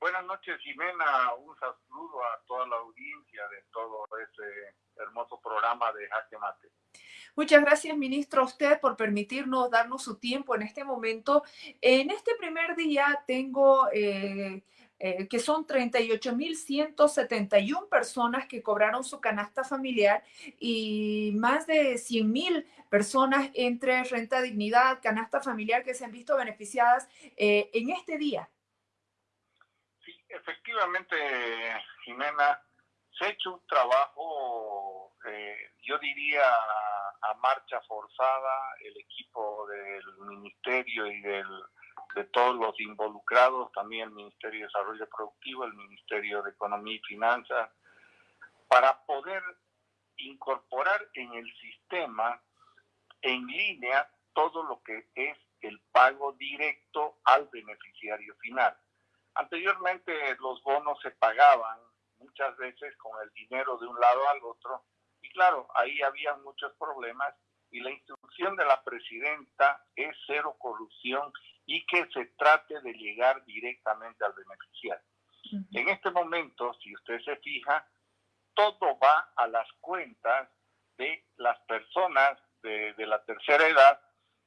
Buenas noches, Jimena. Un saludo a toda la audiencia de todo ese hermoso programa de Jaque Mate. Muchas gracias, ministro, a usted por permitirnos darnos su tiempo en este momento. En este primer día tengo eh, eh, que son 38.171 personas que cobraron su canasta familiar y más de 100.000 personas entre renta dignidad, canasta familiar que se han visto beneficiadas eh, en este día. Efectivamente, Jimena, se ha hecho un trabajo, yo diría, a marcha forzada, el equipo del ministerio y del, de todos los involucrados, también el Ministerio de Desarrollo Productivo, el Ministerio de Economía y Finanzas, para poder incorporar en el sistema en línea todo lo que es el pago directo al beneficiario final. Anteriormente los bonos se pagaban muchas veces con el dinero de un lado al otro y claro, ahí había muchos problemas y la instrucción de la presidenta es cero corrupción y que se trate de llegar directamente al beneficiario. En este momento, si usted se fija, todo va a las cuentas de las personas de, la tercera edad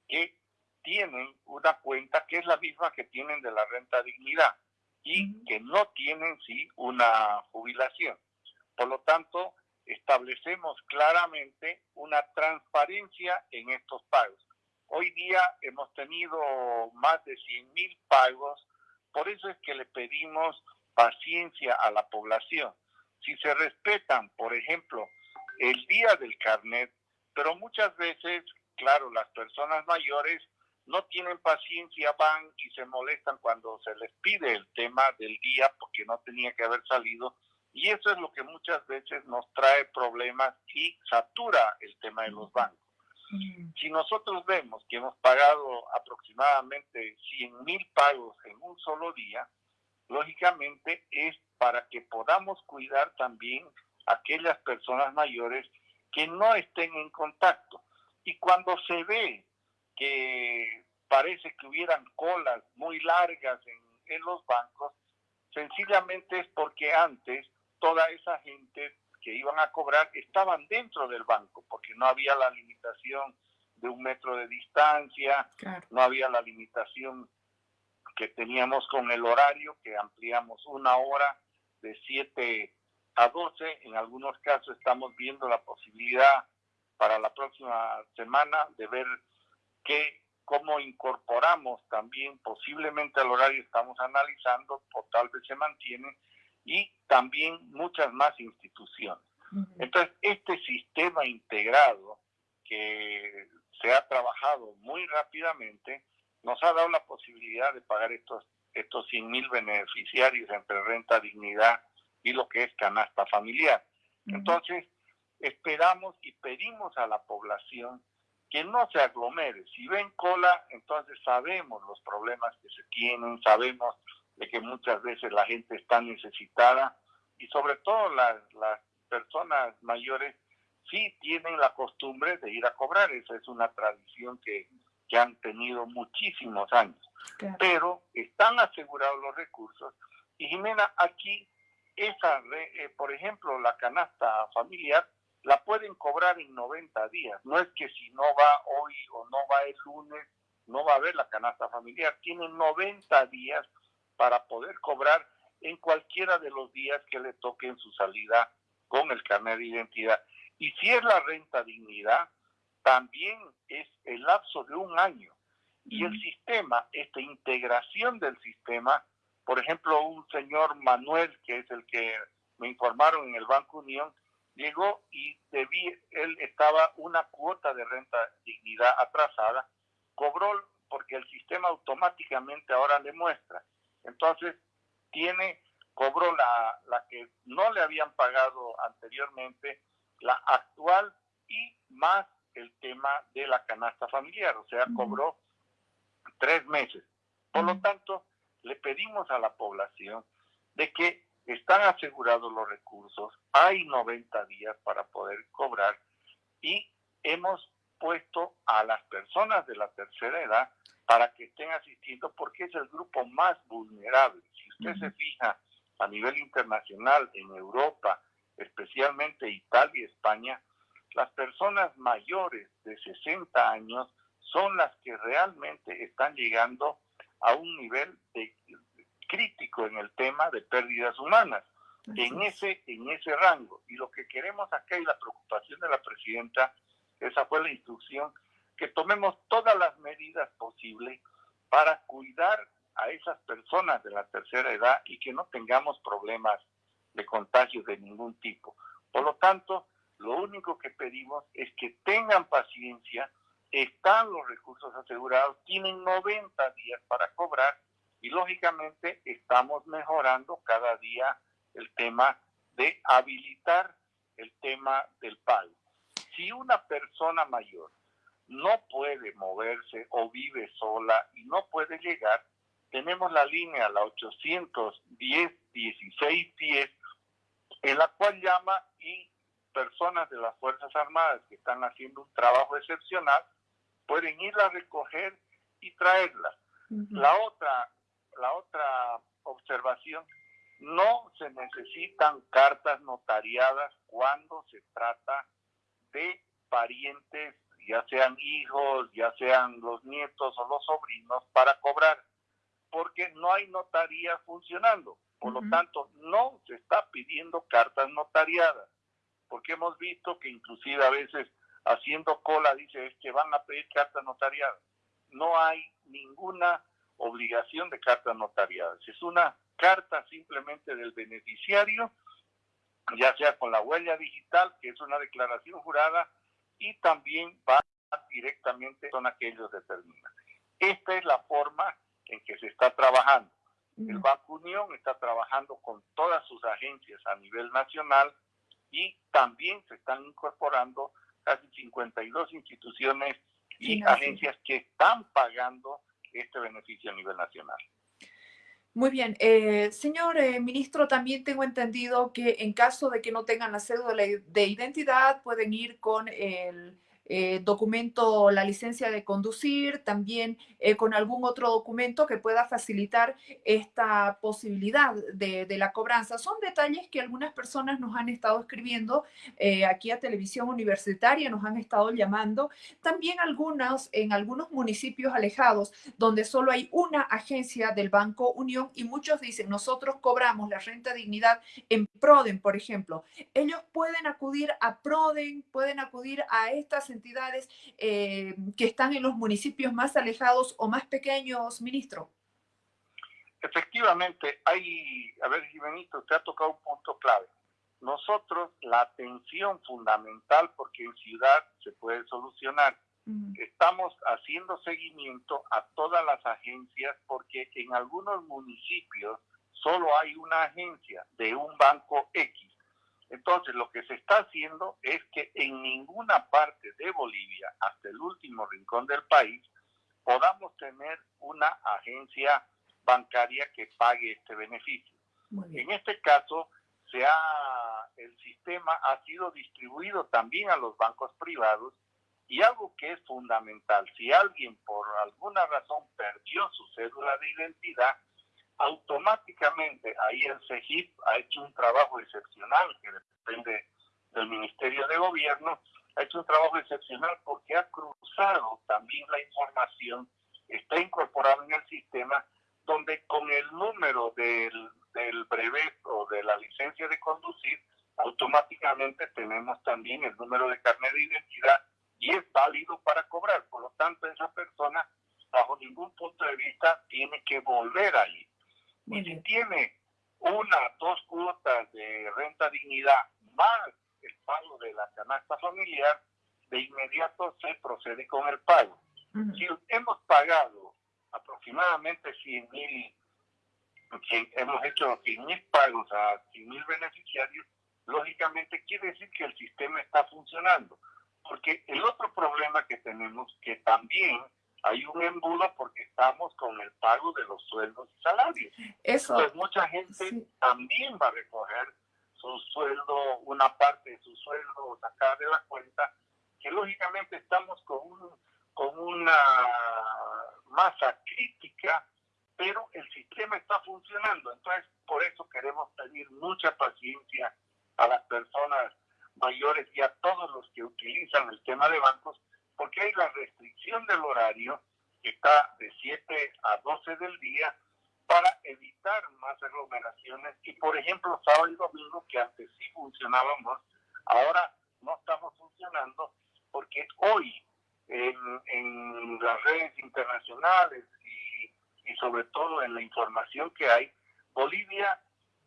que tienen una cuenta que es la misma que tienen de la renta dignidad y que no tienen sí una jubilación. Por lo tanto, establecemos claramente una transparencia en estos pagos. Hoy día hemos tenido más de 100 mil pagos, por eso es que le pedimos paciencia a la población. Si se respetan, por ejemplo, el día del carnet, pero muchas veces, claro, las personas mayores no tienen paciencia, van y se molestan cuando se les pide el tema del día porque no tenía que haber salido y eso es lo que muchas veces nos trae problemas y satura el tema de los bancos. Mm. Si nosotros vemos que hemos pagado aproximadamente 100 mil pagos en un solo día, lógicamente es para que podamos cuidar también a aquellas personas mayores que no estén en contacto. Y cuando se ve que parece que hubieran colas muy largas en, en los bancos, sencillamente es porque antes toda esa gente que iban a cobrar estaban dentro del banco, porque no había la limitación de un metro de distancia, no había la limitación que teníamos con el horario, que ampliamos una hora de 7 a 12. En algunos casos estamos viendo la posibilidad para la próxima semana de ver que cómo incorporamos también posiblemente al horario estamos analizando o tal vez se mantiene y también muchas más instituciones. Entonces, este sistema integrado que se ha trabajado muy rápidamente nos ha dado la posibilidad de pagar estos, estos 100 mil beneficiarios entre renta, dignidad y lo que es canasta familiar. Entonces, esperamos y pedimos a la población que no se aglomere. Si ven cola, entonces sabemos los problemas que se tienen, sabemos de que muchas veces la gente está necesitada y sobre todo las, las personas mayores sí tienen la costumbre de ir a cobrar. Esa es una tradición que, que han tenido muchísimos años. Pero están asegurados los recursos. Y Jimena, aquí, esa, eh, por ejemplo, la canasta familiar, la pueden cobrar en 90 días. No es que si no va hoy o no va el lunes, no va a haber la canasta familiar. Tienen 90 días para poder cobrar en cualquiera de los días que le toquen su salida con el carnet de identidad. Y si es la renta dignidad, también es el lapso de un año. Y el sistema, esta integración del sistema, por ejemplo, un señor Manuel, que es el que me informaron en el Banco Unión, llegó y debía, él estaba una cuota de renta dignidad atrasada, cobró porque el sistema automáticamente ahora le muestra. Entonces, tiene, cobró la, la que no le habían pagado anteriormente, la actual y más el tema de la canasta familiar, o sea, cobró tres meses. Por lo tanto, le pedimos a la población de que están asegurados los recursos, hay 90 días para poder cobrar y hemos puesto a las personas de la tercera edad para que estén asistiendo porque es el grupo más vulnerable. Si usted se fija a nivel internacional, en Europa, especialmente Italia y España, las personas mayores de 60 años son las que realmente están llegando a un nivel de, crítico en el tema de pérdidas humanas, en ese, en ese rango. Y lo que queremos acá y la preocupación de la presidenta, esa fue la instrucción, que tomemos todas las medidas posibles para cuidar a esas personas de la tercera edad y que no tengamos problemas de contagio de ningún tipo. Por lo tanto, lo único que pedimos es que tengan paciencia, están los recursos asegurados, tienen 90 días para cobrar y lógicamente estamos mejorando cada día el tema de habilitar el tema del pago. Si una persona mayor no puede moverse o vive sola y no puede llegar, tenemos la línea, la 810 1610, en la cual llama y personas de las Fuerzas Armadas que están haciendo un trabajo excepcional pueden ir a recoger y traerla. La otra, la otra observación, no se necesitan cartas notariadas cuando se trata de parientes, ya sean hijos, ya sean los nietos o los sobrinos, para cobrar, porque no hay notaría funcionando. Por lo tanto, no se está pidiendo cartas notariadas, porque hemos visto que inclusive a veces haciendo cola dice es que van a pedir cartas notariadas. No hay ninguna obligación de cartas notariadas. Es una carta simplemente del beneficiario, ya sea con la huella digital, que es una declaración jurada, y también va directamente con aquellos determinan. Esta es la forma en que se está trabajando. El Banco Unión está trabajando con todas sus agencias a nivel nacional y también se están incorporando casi 52 instituciones y agencias que están pagando este beneficio a nivel nacional. Muy bien. Eh, señor eh, ministro, también tengo entendido que en caso de que no tengan la cédula de identidad, pueden ir con el eh, documento, la licencia de conducir, también eh, con algún otro documento que pueda facilitar esta posibilidad de, la cobranza. Son detalles que algunas personas nos han estado escribiendo eh, aquí a Televisión Universitaria, nos han estado llamando. También algunos, en algunos municipios alejados, donde solo hay una agencia del Banco Unión y muchos dicen, nosotros cobramos la renta dignidad en Proden, por ejemplo. Ellos pueden acudir a Proden, pueden acudir a estas entidades eh, que están en los municipios más alejados o más pequeños, ministro? Efectivamente, hay, a ver, Jimenito, usted ha tocado un punto clave. Nosotros, la atención fundamental, porque en ciudad se puede solucionar, estamos haciendo seguimiento a todas las agencias porque en algunos municipios solo hay una agencia de un banco X entonces, lo que se está haciendo es que en ninguna parte de Bolivia, hasta el último rincón del país, podamos tener una agencia bancaria que pague este beneficio. En este caso, se ha, el sistema ha sido distribuido también a los bancos privados y algo que es fundamental, si alguien por alguna razón perdió su cédula de identidad, automáticamente ahí el CEGIP ha hecho un trabajo excepcional que depende del Ministerio de Gobierno, ha hecho un trabajo excepcional porque ha cruzado también la información, está incorporado en el sistema, donde con el número del, del brevet o de la licencia de conducir, automáticamente tenemos también el número de carnet de identidad y es válido para cobrar. Por lo tanto, esa persona, bajo ningún punto de vista, tiene que volver ahí. Y si tiene una, dos cuotas de renta dignidad más el pago de la canasta familiar, de inmediato se procede con el pago. Si hemos pagado aproximadamente 100 mil, hemos hecho 100 mil pagos a 100 mil beneficiarios, lógicamente quiere decir que el sistema está funcionando. Porque el otro problema que tenemos, que también hay un embudo porque estamos con el pago de los sueldos y salarios. Eso. Entonces mucha gente también va a recoger su sueldo, una parte de su sueldo, sacar de la cuenta que lógicamente estamos con, con una masa crítica, pero el sistema está funcionando. Entonces, por eso queremos pedir mucha paciencia a las personas mayores y a todos los que utilizan el tema de bancos, porque hay la del horario que está de 7 a 12 del día para evitar más aglomeraciones y por ejemplo sábado y domingo que antes sí funcionábamos, ahora no estamos funcionando porque hoy en, en las redes internacionales y, y sobre todo en la información que hay, Bolivia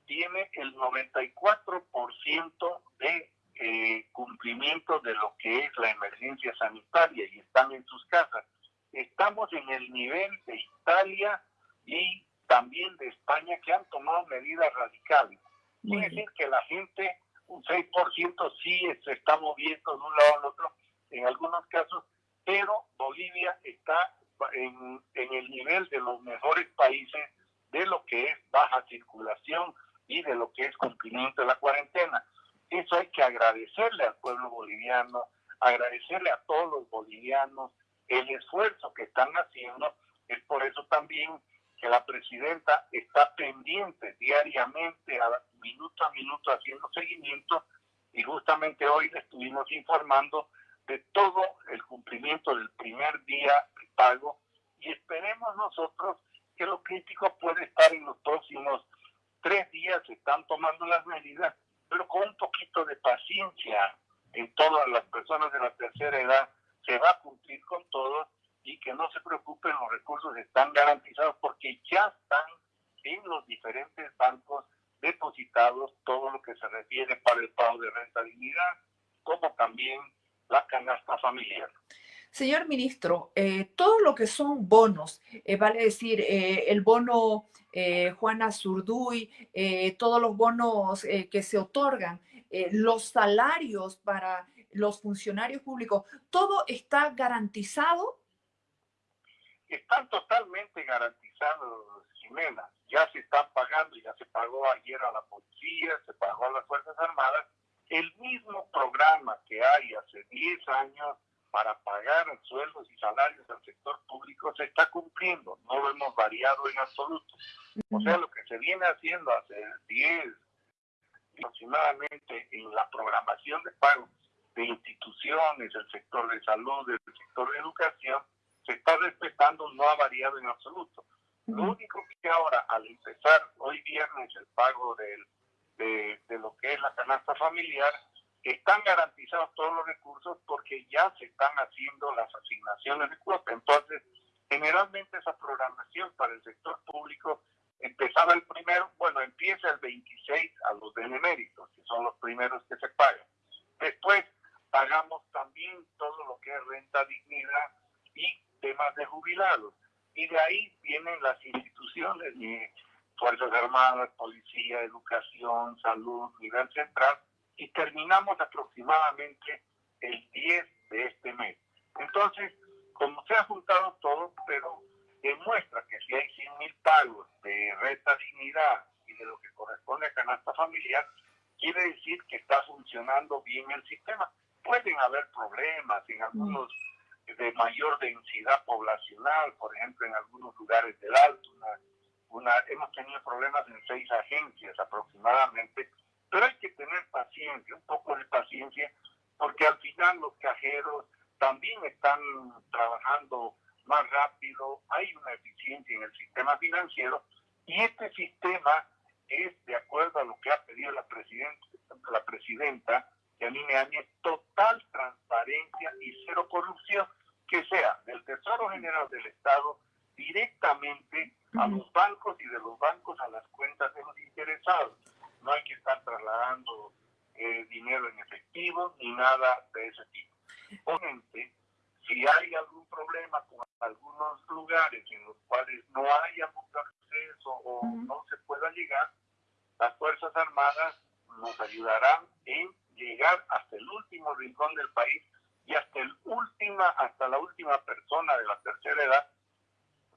tiene el 94% de eh, cumplimiento de lo que es la emergencia sanitaria y están en sus casas. Estamos en el nivel de Italia y también de España que han tomado medidas radicales. Quiere decir que la gente, un 6% sí se está moviendo de un lado al otro en algunos casos, pero Bolivia está en, en el nivel de los mejores países de lo que es baja circulación y de lo que es cumplimiento de la cuarentena. Eso hay que agradecerle al pueblo boliviano, agradecerle a todos los bolivianos el esfuerzo que están haciendo. Es por eso también que la presidenta está pendiente diariamente, a minuto a minuto, haciendo seguimiento. Y justamente hoy le estuvimos informando de todo el cumplimiento del primer día de pago. Y esperemos nosotros que lo crítico puede estar en los próximos tres días, se están tomando las medidas, pero con un poquito de paciencia en todas las personas de la tercera edad, se va a cumplir con todo y que no se preocupen, los recursos están garantizados porque ya están en los diferentes bancos depositados todo lo que se refiere para el pago de renta dignidad, como también la canasta familiar. Señor ministro, eh, todo lo que son bonos, eh, vale decir, eh, el bono Juana Zurduy, todos los bonos que se otorgan, los salarios para los funcionarios públicos, ¿todo está garantizado? Están totalmente garantizados, Jimena. Ya se están pagando, ya se pagó ayer a la policía, se pagó a las Fuerzas Armadas. El mismo programa que hay hace 10 años para pagar sueldos y salarios al sector público se está cumpliendo, no lo hemos variado en absoluto. O sea, lo que se viene haciendo hace 10 aproximadamente en la programación de pago de instituciones, el sector de salud, el sector de educación, se está respetando, no ha variado en absoluto. Lo único que ahora, al empezar hoy viernes el pago del, de, de lo que es la canasta familiar, están garantizados todos los recursos porque ya se están haciendo las asignaciones de cuota. Entonces, generalmente esa programación para el sector público empezaba el primero, bueno, empieza el 26 a los beneméritos, que son los primeros que se pagan. Después pagamos también todo lo que es renta dignidad y temas de jubilados. Y de ahí vienen las instituciones, Fuerzas Armadas, Policía, Educación, Salud, nivel central, y terminamos aproximadamente el 10 de este mes. Entonces, como se ha juntado todo, pero demuestra que si hay 100 mil pagos de renta dignidad y de lo que corresponde a canasta familiar, quiere decir que está funcionando bien el sistema. Pueden haber problemas en algunos de mayor densidad poblacional, por ejemplo, en algunos lugares del Alto. Una, hemos tenido problemas en seis agencias aproximadamente, pero hay que tener paciencia, un poco de paciencia, porque al final los cajeros también están trabajando más rápido, hay una eficiencia en el sistema financiero y este sistema es, de acuerdo a lo que ha pedido la, presidenta, la presidenta Yanine Áñez, total transparencia y cero corrupción, que sea del Tesoro General del Estado directamente a los bancos y de los bancos a las cuentas de los interesados no hay que estar trasladando eh, dinero en efectivo ni nada de ese tipo. Obviamente, si hay algún problema con algunos lugares en los cuales no haya mucho acceso o no se pueda llegar, las Fuerzas Armadas nos ayudarán en llegar hasta el último rincón del país y hasta el última, hasta la última persona de la tercera edad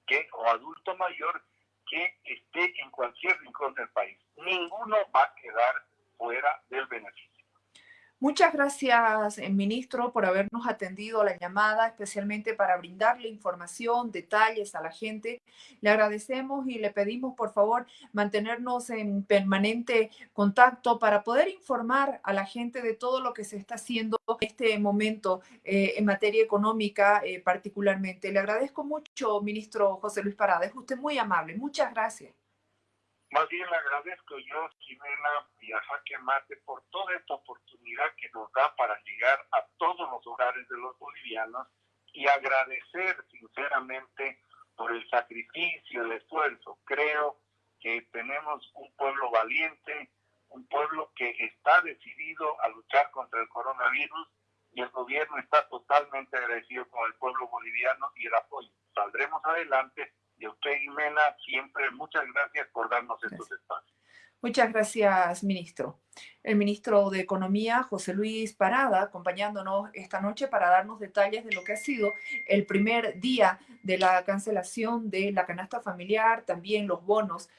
que o adulto mayor que esté en cualquier rincón del país. Ninguno va a quedar fuera del beneficio. Muchas gracias, eh, ministro, por habernos atendido a la llamada, especialmente para brindarle información, detalles a la gente. Le agradecemos y le pedimos, por favor, mantenernos en permanente contacto para poder informar a la gente de todo lo que se está haciendo en este momento eh, en materia económica eh, particularmente. Le agradezco mucho, ministro José Luis Parada. Es usted muy amable. Muchas gracias. Más bien le agradezco yo, Jimena y a Jaque Mate, por toda esta oportunidad que nos da para llegar a todos los hogares de los bolivianos y agradecer sinceramente por el sacrificio, el esfuerzo. Creo que tenemos un pueblo valiente, un pueblo que está decidido a luchar contra el coronavirus y el gobierno está totalmente agradecido con el pueblo boliviano y el apoyo. Saldremos adelante y a usted, Jimena, siempre muchas gracias por darnos estos espacios. Muchas gracias, ministro. El ministro de Economía, José Luis Parada, acompañándonos esta noche para darnos detalles de lo que ha sido el primer día de la cancelación de la canasta familiar, también los bonos